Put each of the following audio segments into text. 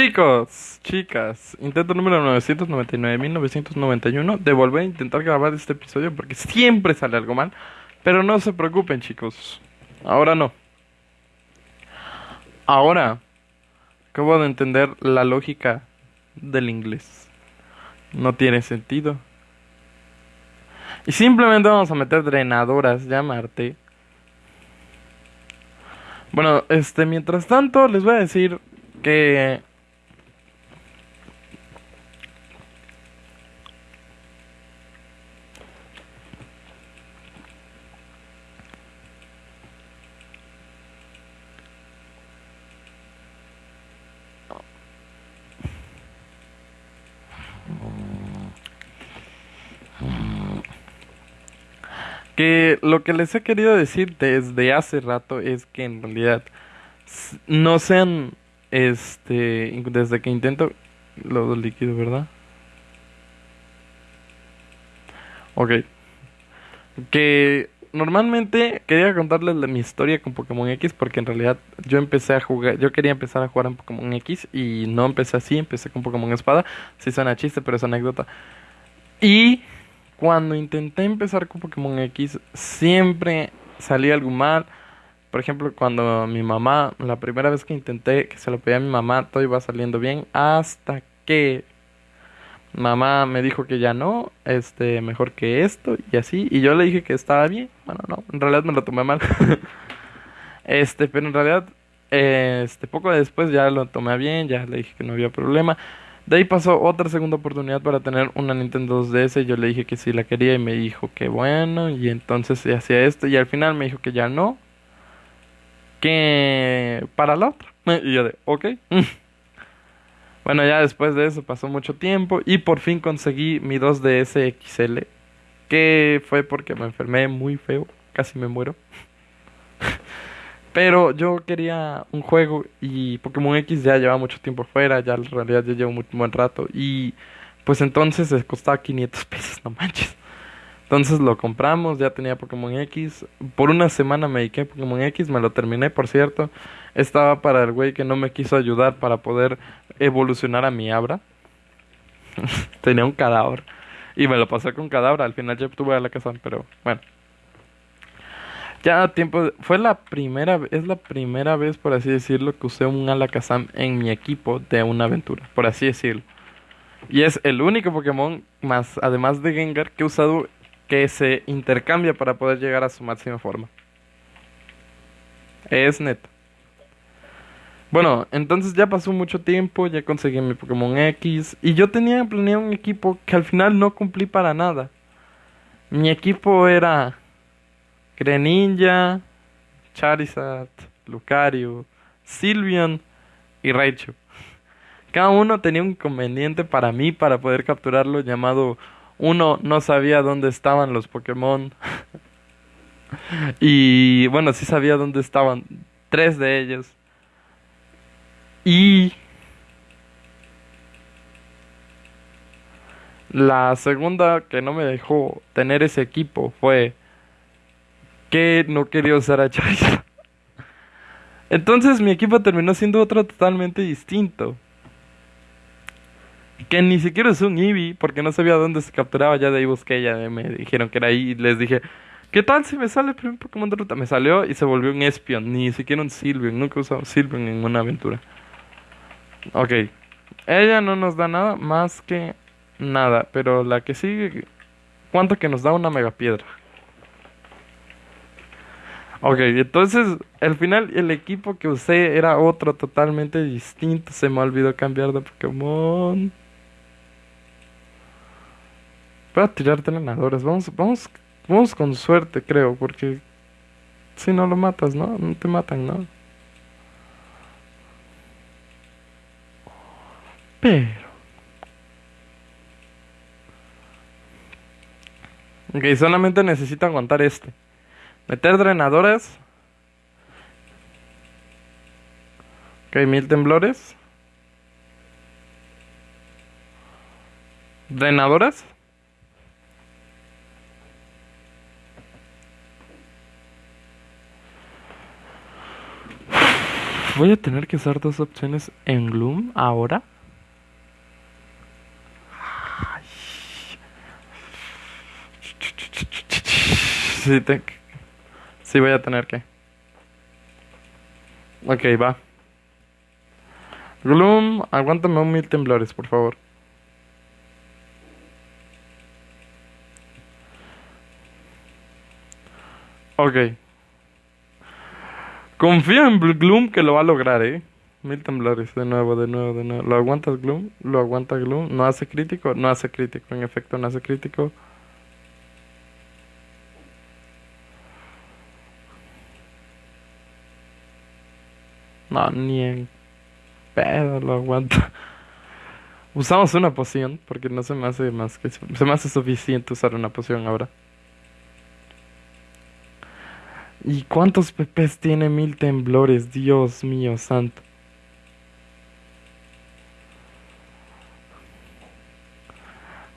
Chicos, chicas, intento número 999.991 de volver a intentar grabar este episodio porque siempre sale algo mal. Pero no se preocupen, chicos. Ahora no. Ahora acabo de entender la lógica del inglés. No tiene sentido. Y simplemente vamos a meter drenadoras, llamarte. Bueno, este, mientras tanto, les voy a decir que que lo que les he querido decir desde hace rato es que en realidad no sean este desde que intento lo líquido, ¿verdad? Ok. Que normalmente quería contarles mi historia con Pokémon X porque en realidad yo empecé a jugar, yo quería empezar a jugar en Pokémon X y no empecé así, empecé con Pokémon Espada. Sí suena chiste, pero es anécdota. Y cuando intenté empezar con Pokémon X, siempre salía algo mal. Por ejemplo, cuando mi mamá, la primera vez que intenté que se lo pedía a mi mamá, todo iba saliendo bien. Hasta que mamá me dijo que ya no, este, mejor que esto y así. Y yo le dije que estaba bien. Bueno, no, en realidad me lo tomé mal. este, pero en realidad, este, poco después ya lo tomé bien, ya le dije que no había problema. De ahí pasó otra segunda oportunidad para tener una Nintendo 2DS. Yo le dije que sí la quería y me dijo que bueno. Y entonces se hacía esto. Y al final me dijo que ya no. Que para la otra. Y yo de, ok. bueno, ya después de eso pasó mucho tiempo. Y por fin conseguí mi 2DS XL. Que fue porque me enfermé muy feo. Casi me muero. Pero yo quería un juego y Pokémon X ya lleva mucho tiempo fuera, ya en realidad ya llevo un buen rato. Y pues entonces costaba 500 pesos, no manches. Entonces lo compramos, ya tenía Pokémon X. Por una semana me dediqué a Pokémon X, me lo terminé, por cierto. Estaba para el güey que no me quiso ayudar para poder evolucionar a mi Abra. tenía un cadáver. Y me lo pasé con cadáver. Al final ya obtuve a la casa, pero bueno. Ya tiempo, fue la primera, es la primera vez, por así decirlo, que usé un Alakazam en mi equipo de una aventura, por así decirlo. Y es el único Pokémon, más además de Gengar, que he usado que se intercambia para poder llegar a su máxima forma. Es neto. Bueno, entonces ya pasó mucho tiempo, ya conseguí mi Pokémon X y yo tenía planeado un equipo que al final no cumplí para nada. Mi equipo era Greninja, Charizard, Lucario, Sylveon y Raichu. Cada uno tenía un inconveniente para mí para poder capturarlo llamado uno no sabía dónde estaban los Pokémon. y bueno, sí sabía dónde estaban tres de ellos. Y la segunda que no me dejó tener ese equipo fue que no quería usar a Charizard. Entonces mi equipo terminó siendo otro totalmente distinto. Que ni siquiera es un Eevee, porque no sabía dónde se capturaba. Ya de ahí busqué, ya me dijeron que era ahí. Y les dije, ¿qué tal si me sale el primer Pokémon de ruta? Me salió y se volvió un Espion. Ni siquiera un Sylveon. Nunca he usado Sylveon en una aventura. Ok. Ella no nos da nada más que nada. Pero la que sigue, ¿cuánto que nos da una mega piedra? Ok, entonces al final el equipo que usé era otro totalmente distinto. Se me olvidó cambiar de Pokémon. Voy a tirar entrenadores. Vamos, vamos, vamos con suerte, creo, porque si no lo matas, ¿no? No te matan, ¿no? Pero. Ok, solamente necesito aguantar este. Meter drenadoras. Ok, mil temblores. Drenadoras. Voy a tener que usar dos opciones en Gloom ahora. Sí, te... sí, voy a tener que. Ok, va. Gloom, aguántame un mil temblores, por favor. Ok. Confío en Gloom que lo va a lograr, eh. Mil temblores, de nuevo, de nuevo, de nuevo. ¿Lo aguantas Gloom? ¿Lo aguanta Gloom? ¿No hace crítico? No hace crítico, en efecto, no hace crítico. No, ni en pedo lo aguanta. Usamos una poción, porque no se me hace más que... Se me hace suficiente usar una poción ahora. ¿Y cuántos pepes tiene mil temblores? Dios mío santo.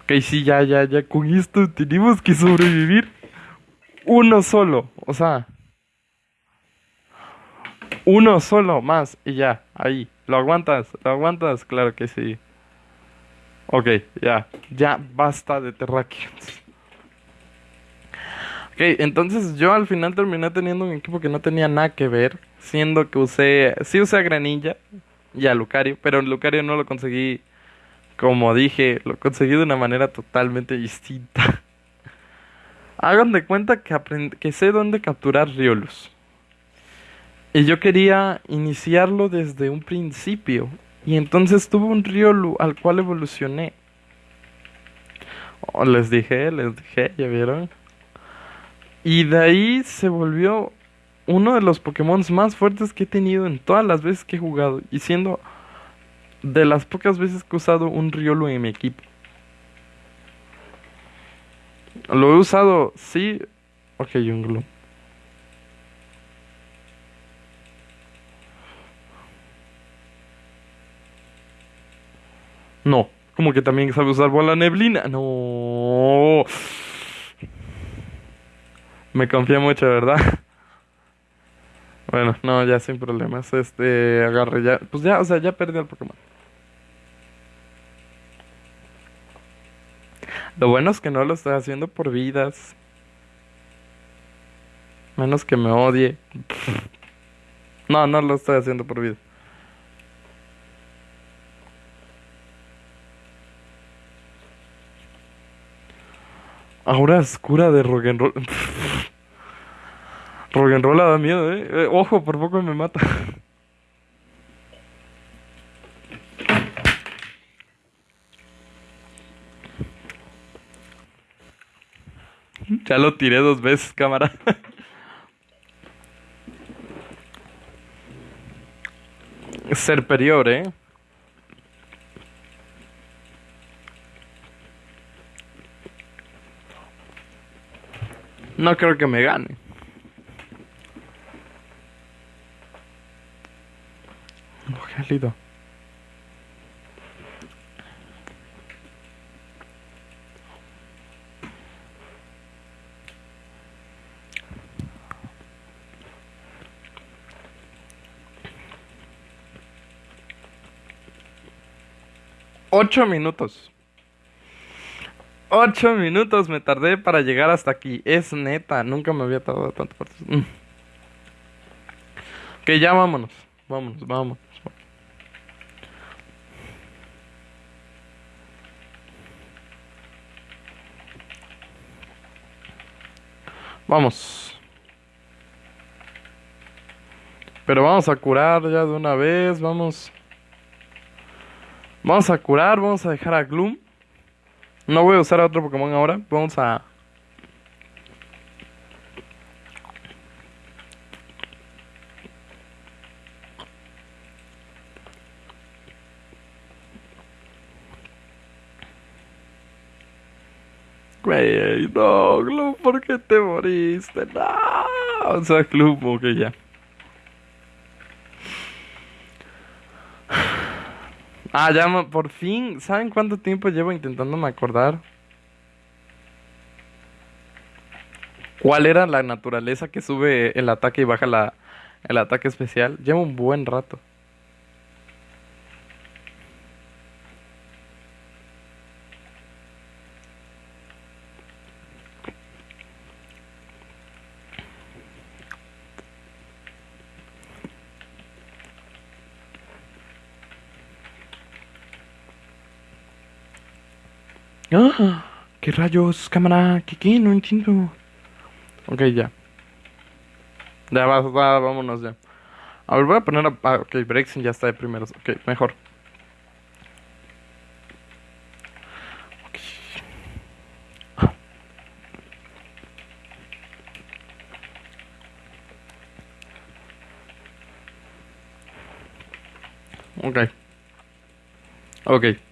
Ok, sí, ya, ya, ya. Con esto tenemos que sobrevivir uno solo. O sea, uno solo más y ya, ahí. ¿Lo aguantas? ¿Lo aguantas? Claro que sí. Ok, ya. Ya basta de terráqueos. Ok, entonces yo al final terminé teniendo un equipo que no tenía nada que ver, siendo que usé, sí usé a Granilla y a Lucario, pero Lucario no lo conseguí, como dije, lo conseguí de una manera totalmente distinta. Hagan de cuenta que, que sé dónde capturar Riolus. Y yo quería iniciarlo desde un principio. Y entonces tuve un Riolu al cual evolucioné. Oh, les dije, les dije, ¿ya vieron? Y de ahí se volvió uno de los Pokémon más fuertes que he tenido en todas las veces que he jugado. Y siendo de las pocas veces que he usado un Riolu en mi equipo. Lo he usado, sí. Ok, un No, como que también sabe usar bola neblina. No. Me confía mucho, ¿verdad? Bueno, no, ya sin problemas. Este, agarre ya. Pues ya, o sea, ya perdí al Pokémon. Lo bueno es que no lo estoy haciendo por vidas. Menos que me odie. No, no lo estoy haciendo por vidas. Ahora oscura de rock'n'roll. rock'n'roll da miedo, ¿eh? ¿eh? Ojo, por poco me mata. ya lo tiré dos veces, cámara. Ser superior, ¿eh? No creo que me gane. Oh, Ocho minutos. Ocho minutos me tardé para llegar hasta aquí. Es neta, nunca me había tardado tanto. Mm. Ok, ya vámonos. Vámonos, vámonos. Vamos. Pero vamos a curar ya de una vez. Vamos. Vamos a curar. Vamos a dejar a Gloom. No voy a usar a otro Pokémon ahora. Vamos a... Güey, no, Gloom, ¿por qué te moriste? No, o sea, Gloom, ok, ya. Ah, ya, por fin. ¿Saben cuánto tiempo llevo intentándome acordar? ¿Cuál era la naturaleza que sube el ataque y baja la, el ataque especial. Lleva un buen rato. ¡Ah! ¿Qué rayos, cámara? ¿Qué qué? No entiendo. Ok, ya. Ya, va, va, vámonos ya. A ver, voy a poner a... ah, ok, Brexit ya está de primeros. Ok, mejor. Ok. Ok.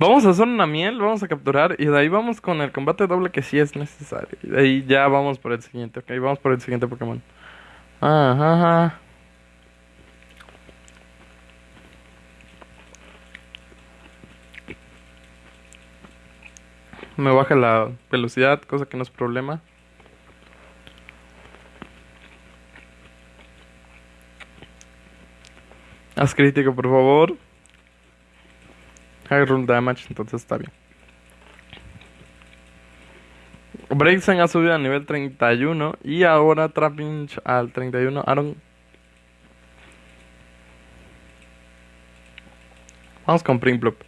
Vamos a hacer una miel, vamos a capturar y de ahí vamos con el combate doble que sí es necesario. Y de ahí ya vamos por el siguiente, ok, vamos por el siguiente Pokémon. Ajá, ajá. Me baja la velocidad, cosa que no es problema. Haz crítico, por favor. High roll damage, entonces está bien. Braixen ha subido a nivel 31 y ahora Trapinch al 31. Aaron. Vamos con Primplop.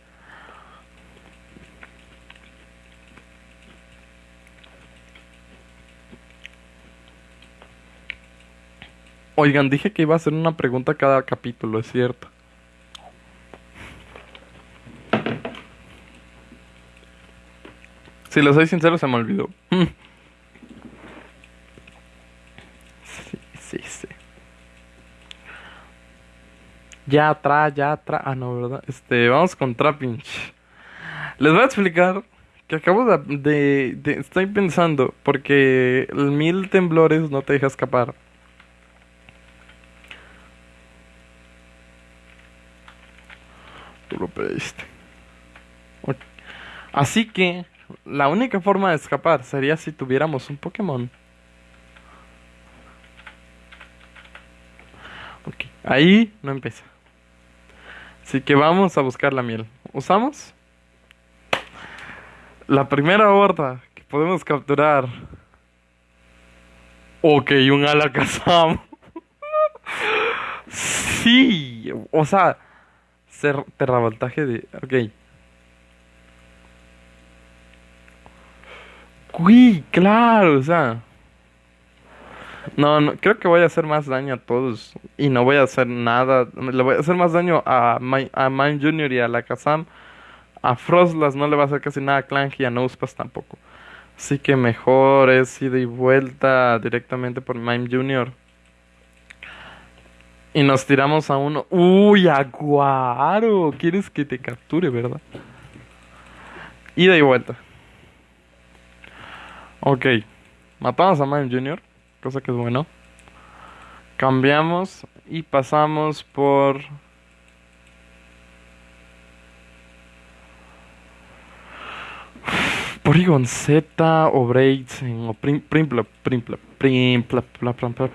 Oigan, dije que iba a hacer una pregunta cada capítulo, es cierto. Si lo soy sincero, se me olvidó. Sí, sí, sí. Ya atrás, ya atrás. Ah, no, ¿verdad? Este, vamos con Trapinch. Les voy a explicar que acabo de, de, Estoy pensando, porque el mil temblores no te deja escapar. Tú lo pediste. Así que la única forma de escapar sería si tuviéramos un Pokémon. Ok, ahí no empieza. Así que vamos a buscar la miel. ¿Usamos? La primera horda que podemos capturar. Ok, un Alakazam. sí, o sea, ser terravoltaje de. Ok. Uy, claro, o sea. No, no, creo que voy a hacer más daño a todos. Y no voy a hacer nada. Le voy a hacer más daño a, Mi- a Mime Jr. y a la Kazam. A Frostlass no le va a hacer casi nada a Clank y a Nosepass tampoco. Así que mejor es ida y vuelta directamente por Mime Jr. Y nos tiramos a uno. ¡Uy, Aguaro! ¿Quieres que te capture, verdad? Ida y vuelta. Ok. Matamos a Mime Jr., cosa que es bueno. Cambiamos y pasamos por. Porygon Z o Braixen o Prim Primplop, Primplop, Primplop, plop, plop, plop,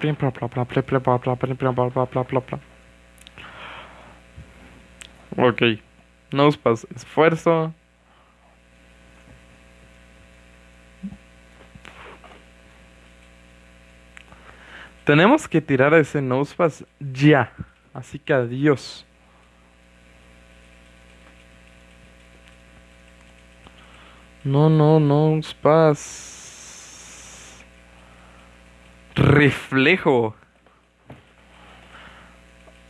Tenemos que tirar a ese Nosepass ya. Así que adiós. No, no, Nosepass. Reflejo.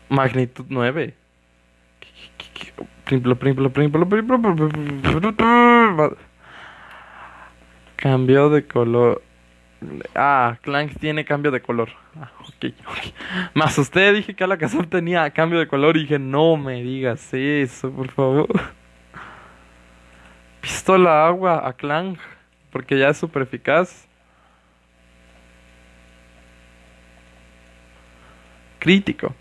Magnitud 9. Primplo, primplo, primplo, primplo, primplo, primplo. Cambio de color. Ah, Clank tiene cambio de color. Ah, ok, ok. Me asusté, dije que Alakazam tenía cambio de color y dije, no me digas eso, por favor. Pistola agua a Clank, porque ya es súper eficaz. Crítico.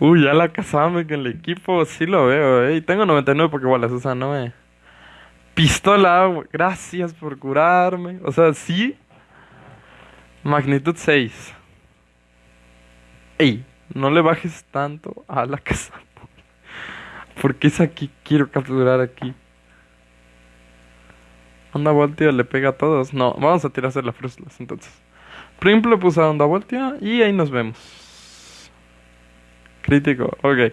Uy, Alakazam en el equipo, sí lo veo, eh. Y tengo 99 Pokébolas, o sea, no me... Pistola agua, gracias por curarme. O sea, sí. Magnitud 6. Ey, no le bajes tanto a la casa. Porque es aquí, quiero capturar aquí. Onda voltio le pega a todos. No, vamos a tirarse la frustras entonces. Primple puso a onda voltio y ahí nos vemos. Crítico, ok.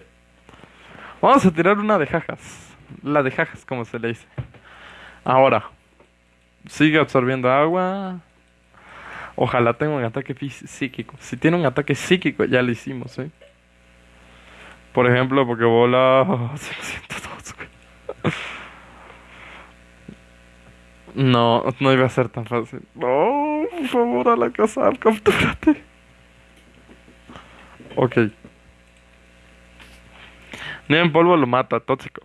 Vamos a tirar una de jajas. La de jajas, como se le dice. Ahora. Sigue absorbiendo agua. Ojalá tenga un ataque psíquico. Si tiene un ataque psíquico, ya lo hicimos, ¿eh? Por ejemplo, porque bola... No, no iba a ser tan fácil. No, por favor, a la casa, captúrate. Ok. Ni en polvo lo mata, tóxico.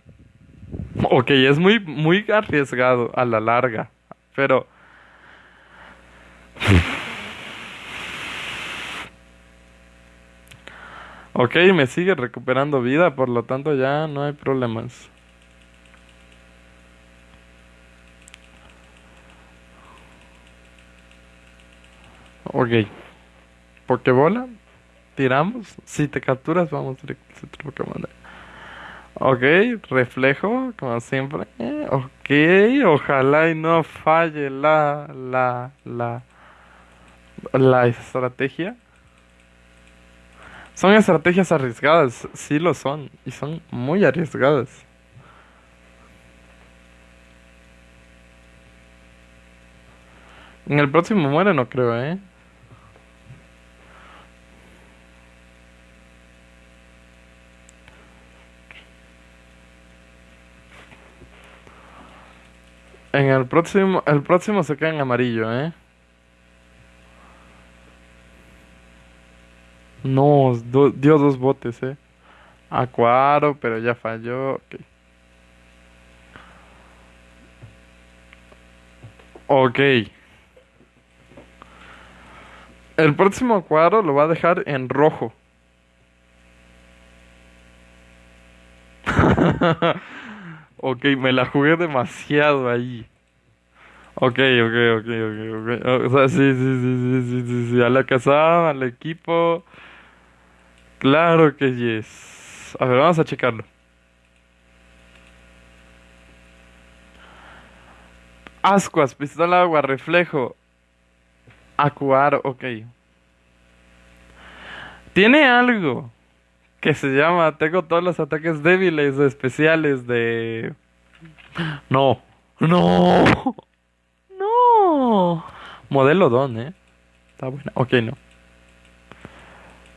Ok, es muy, muy arriesgado a la larga. Pero. Ok, me sigue recuperando vida, por lo tanto ya no hay problemas. Ok. Pokebola. Tiramos. Si te capturas, vamos directo a Pokémon. Ok, reflejo, como siempre. Ok, ojalá y no falle la, la, la, la estrategia. Son estrategias arriesgadas, sí lo son, y son muy arriesgadas. En el próximo muere, no creo, ¿eh? En el próximo, el próximo se queda en amarillo, ¿eh? No, dio dos botes, ¿eh? Acuaro, pero ya falló. Ok. Ok. El próximo cuadro lo va a dejar en rojo. Ok, me la jugué demasiado ahí. Ok, ok, ok, ok, ok. O sea, sí, sí, sí, sí, sí, sí, A la casa, al equipo. Claro que yes. A ver, vamos a checarlo. Ascuas, pistola agua, reflejo. Acuar, ok. Tiene algo que se llama Tengo todos los ataques débiles especiales de... No, no, Modelo Don, ¿eh? Está buena. Ok, no.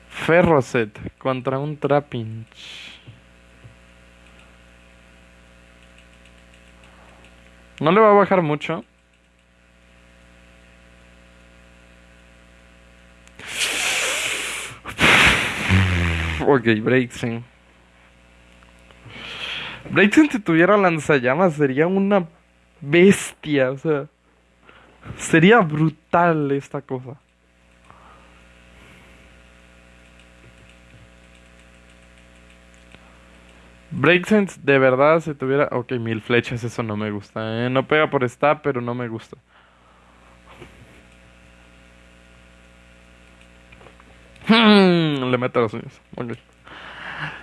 Ferroset contra un Trapinch. No le va a bajar mucho. Ok, Breaksen. Breaksen si tuviera lanzallamas sería una bestia, o sea. Sería brutal esta cosa. Breaksense de verdad si tuviera... Ok, mil flechas, eso no me gusta. ¿eh? No pega por stab, pero no me gusta. Le meto los uñas.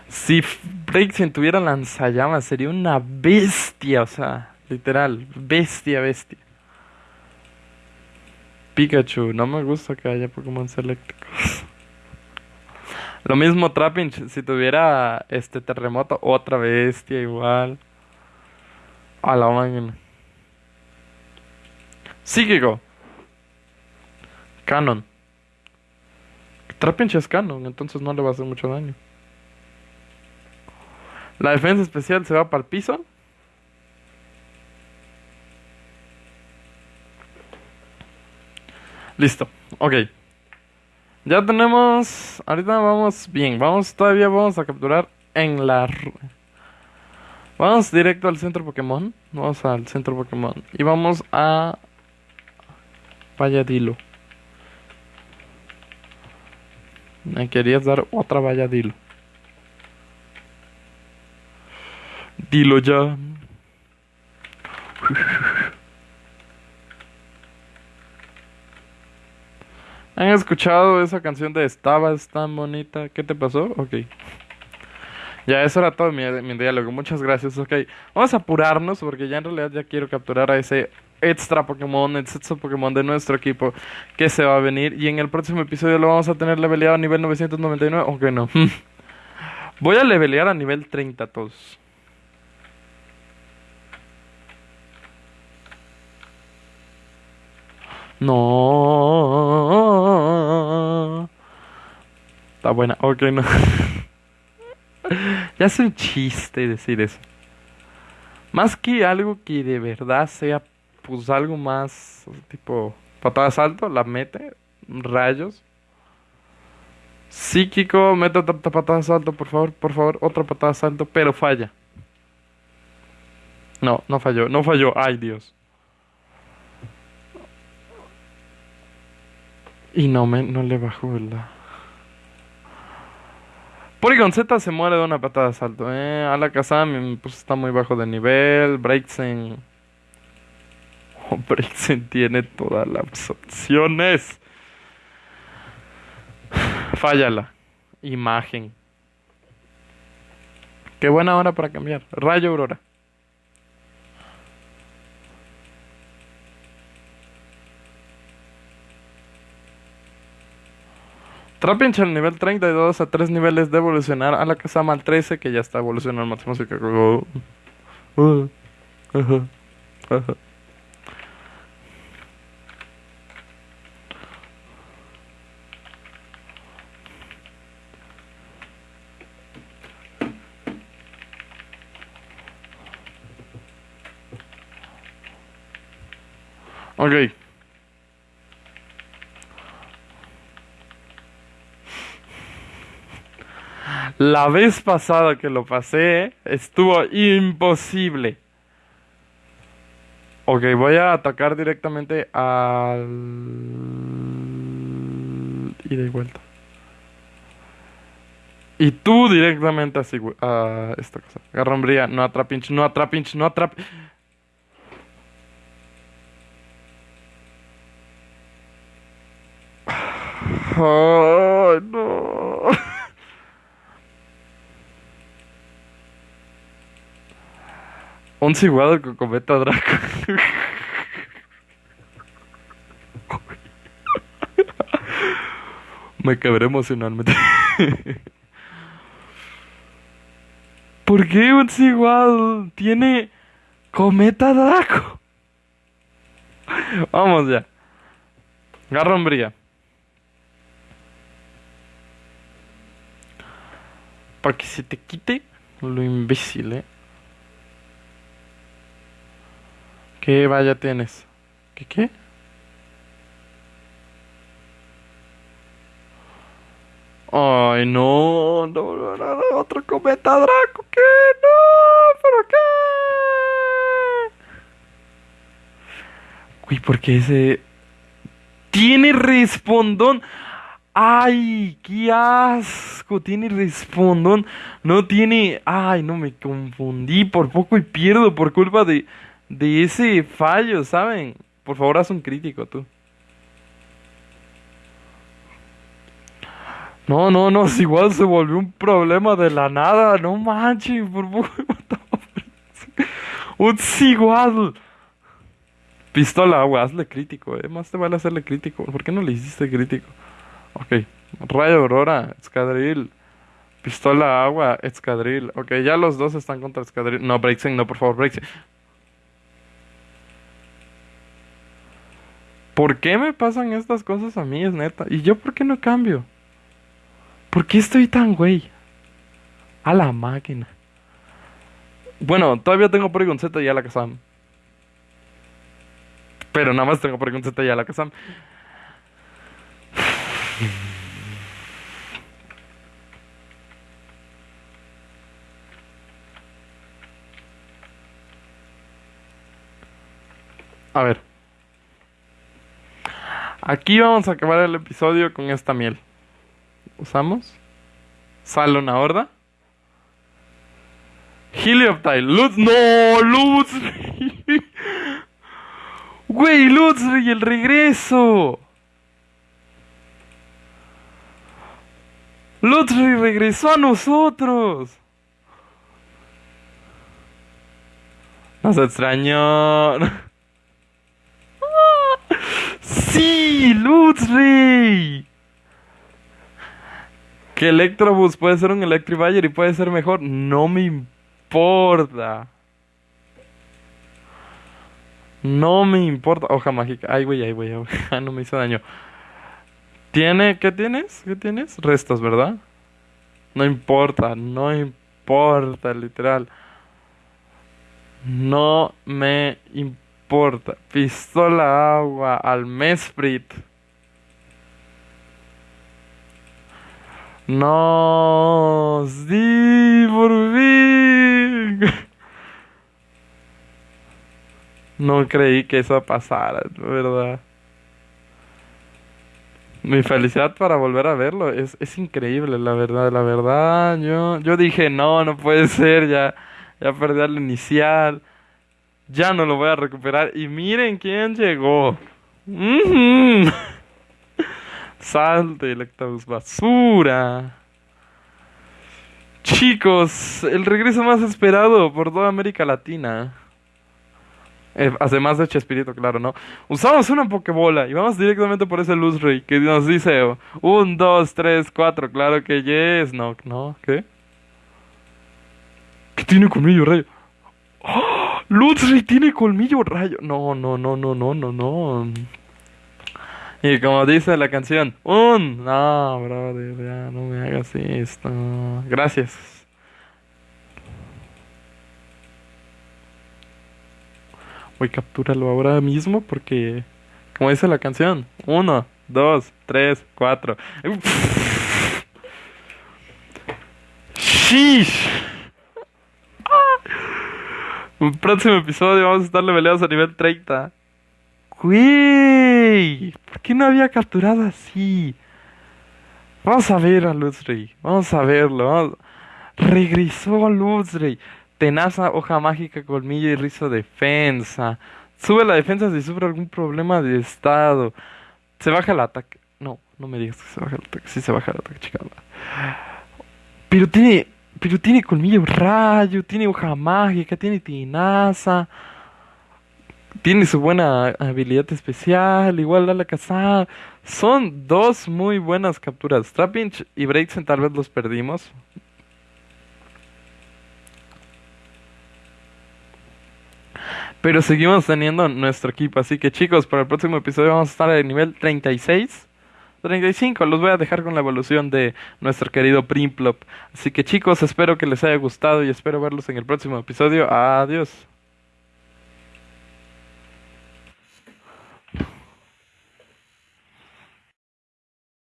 Si Breaksen tuviera lanzallamas, sería una bestia, o sea, literal, bestia, bestia. Pikachu, no me gusta que haya Pokémon eléctricos. Lo mismo Trapinch, si tuviera este terremoto, otra bestia igual. A la máquina. Psíquico. Canon. Trapinch es canon, entonces no le va a hacer mucho daño. La defensa especial se va para el piso. Listo, ok. Ya tenemos. Ahorita vamos bien. Vamos, todavía vamos a capturar en la. Vamos directo al centro Pokémon. Vamos al centro Pokémon. Y vamos a. Valladilo. Me querías dar otra valla, dilo. Dilo ya. ¿Han escuchado esa canción de Estabas tan bonita? ¿Qué te pasó? Ok. Ya, eso era todo mi, diálogo. Muchas gracias. Ok. Vamos a apurarnos porque ya en realidad ya quiero capturar a ese extra Pokémon, extra Pokémon de nuestro equipo que se va a venir. Y en el próximo episodio lo vamos a tener leveleado a nivel 999. Ok, no. Voy a levelear a nivel 30 todos. No. Está buena. Ok, no. ya es un chiste decir eso. Más que algo que de verdad sea pues algo más tipo patada salto, la mete, rayos. Psíquico, mete otra patada salto, por favor, por favor, otra patada salto, pero falla. No, no falló, no falló, ay Dios. Y no me, no le bajó la. Porygon Z se muere de una patada de salto, eh. Alakazam pues está muy bajo de nivel. Breaksen. Oh, Breaksen tiene todas las opciones. Fállala. Imagen. Qué buena hora para cambiar. Rayo Aurora. Trapinch al nivel 32 a 3 niveles de evolucionar. A la Kazama al 13 que ya está evolucionando al máximo así que... Uh, Ok. La vez pasada que lo pasé, estuvo imposible. Ok, voy a atacar directamente al... Ida y vuelta. Y tú directamente así, a esta cosa. No atrapinch, no atrapinch, no atrap... Ay, no. Un ciguado con cometa Draco. Me quebré emocionalmente. ¿Por qué un ciguado tiene cometa Draco? Vamos ya. Garrombría. Para que se te quite lo imbécil, eh. ¿Qué vaya tienes? ¿Qué qué? Ay, no, no, no, no, otro cometa Draco, ¿qué? No, ¿pero qué? Uy, porque ese tiene respondón. Ay, qué asco, tiene respondón. No tiene, ay, no me confundí por poco y pierdo por culpa de ese fallo, ¿saben? Por favor, haz un crítico tú. No, no, no, si igual se volvió un problema de la nada, no manches, por favor. Un igual. Pistola agua, hazle crítico, eh. Más te vale hacerle crítico. ¿Por qué no le hiciste crítico? Ok. Rayo Aurora, Escadril. Pistola agua, Escadril. Ok, ya los dos están contra Escadril. No, Breaksen, no, por favor, Breaksen. ¿Por qué me pasan estas cosas a mí? Es neta. ¿Y yo por qué no cambio? ¿Por qué estoy tan güey? A la máquina. Bueno, todavía tengo Porygon Z y a la Kazam. Pero nada más tengo Porygon Z y a la Kazam. A ver. Aquí vamos a acabar el episodio con esta miel. Usamos. Sale una horda. Helioptile. Lutz. No, Lutz. Güey, Lutz y el regreso. Lutzri regresó a nosotros. Nos extrañó. ¡Sí! ¡Lutzri! Que Electrobus puede ser un Electribuyer y puede ser mejor. No me importa. No me importa. Hoja mágica. Ay, güey, ay, güey. Ah, no me hizo daño. ¿Tiene? ¿Qué tienes? ¿Qué tienes? Restos, ¿verdad? No importa, no importa, literal. No me importa. Pistola agua al Mesprit. No, sí, por fin. No creí que eso pasara, ¿verdad? Mi felicidad para volver a verlo es, es increíble, la verdad, la verdad. Yo, yo dije, no, no puede ser, ya, ya perdí al inicial. Ya no lo voy a recuperar. Y miren quién llegó. Salte, Electabuzz basura. Chicos, el regreso más esperado por toda América Latina. Eh, además de Chespirito, claro, ¿no? Usamos una Pokébola y vamos directamente por ese Luz Ray que nos dice un, dos, tres, cuatro. Claro que yes. No, no, ¿qué? ¿Qué tiene colmillo rayo? ¡Oh! Ray tiene colmillo rayo. No, no, no, no, no, no, no. Y como dice la canción, un. No, brother, ya no me hagas esto. Gracias. Voy, captúralo ahora mismo porque, como dice la canción, uno, dos, tres, cuatro. ¡Shish! Un próximo episodio vamos a estar leveleados a nivel 30. ¡Güey! ¿Por qué no había capturado así? Vamos a ver a Luzrey. Vamos a verlo. Vamos... Regresó Luzrey. Tenaza, hoja mágica, colmillo y rizo defensa. Sube la defensa si sufre algún problema de estado. Se baja el ataque. No, no me digas que se baja el ataque. Sí se baja el ataque, chica. Pero tiene. Pero tiene colmillo rayo, tiene hoja mágica, tiene tenaza. Tiene su buena habilidad especial, igual a la casa. Son dos muy buenas capturas. Trapinch y Breaksen tal vez los perdimos. Pero seguimos teniendo nuestro equipo. Así que chicos, para el próximo episodio vamos a estar en nivel 36. 35, los voy a dejar con la evolución de nuestro querido Primplop. Así que chicos, espero que les haya gustado y espero verlos en el próximo episodio. Adiós.